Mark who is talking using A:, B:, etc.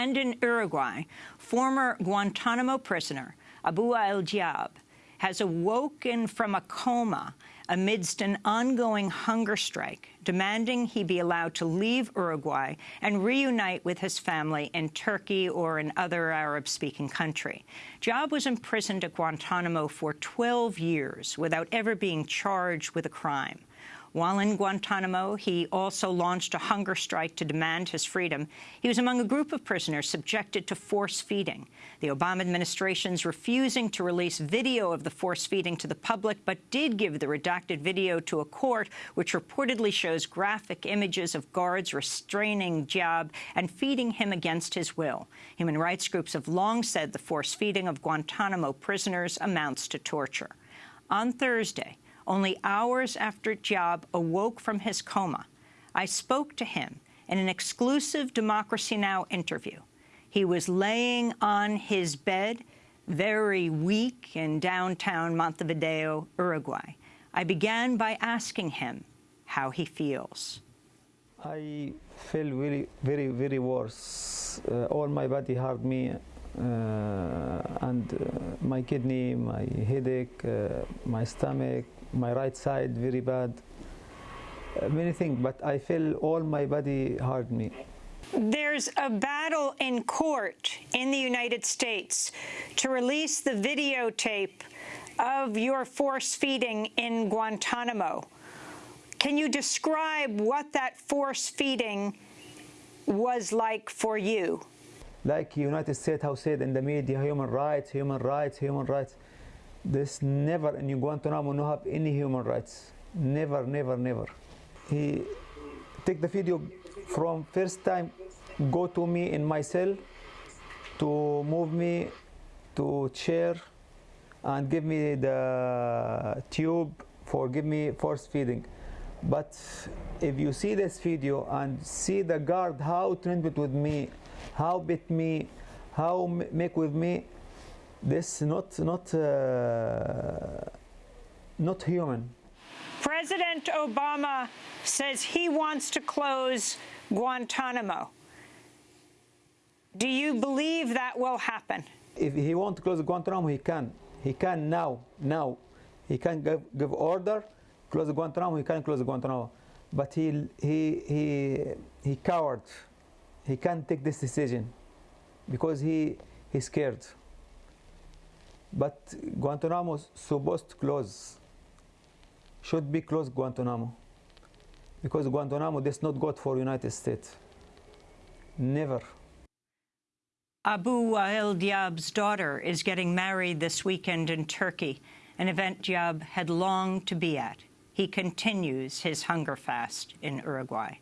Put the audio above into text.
A: And in Uruguay, former Guantanamo prisoner Abu Wael Diab has awoken from a coma amidst an ongoing hunger strike, demanding he be allowed to leave Uruguay and reunite with his family in Turkey or in other Arab-speaking country. Diab was imprisoned at Guantanamo for 12 years without ever being charged with a crime. While in Guantanamo, he also launched a hunger strike to demand his freedom. He was among a group of prisoners subjected to force feeding. The Obama administration's refusing to release video of the force feeding to the public, but did give the redacted video to a court, which reportedly shows graphic images of guards restraining Diab and feeding him against his will. Human rights groups have long said the force feeding of Guantanamo prisoners amounts to torture. On Thursday, only hours after Diab awoke from his coma, I spoke to him in an exclusive Democracy Now! interview. He was laying on his bed, very weak, in downtown Montevideo, Uruguay. I began by asking him how he feels.
B: I feel very, very, very worse. Uh, all my body hurt me, uh, and uh, my kidney, my headache, uh, my stomach, my right side very bad. Uh, many things, but I feel all my body hurt me.
A: There's a battle in court in the United States to release the videotape of your force feeding in Guantanamo. Can you describe what that force feeding was like for you?
B: Like United States House said in the media, human rights, human rights, human rights. This never in Guantanamo no have any human rights. Never, never, never. He take the video from first time, go to me in my cell, to move me to chair, and give me the tube for give me force feeding. But if you see this video and see the guard how treated with me, how bit me, how make with me, this not not uh, not human.
A: President Obama says he wants to close Guantanamo. Do you believe that will happen?
B: If he wants to close Guantanamo, he can. He can now. Now, he can give, give order, close Guantanamo. He can close Guantanamo, but he he he he coward. He can't take this decision because he he's scared. But Guantanamo is supposed to close. Should be closed Guantanamo. Because Guantanamo is not good for United States. Never.
A: Abu Wael Diab's daughter is getting married this weekend in Turkey, an event Diab had longed to be at. He continues his hunger fast in Uruguay.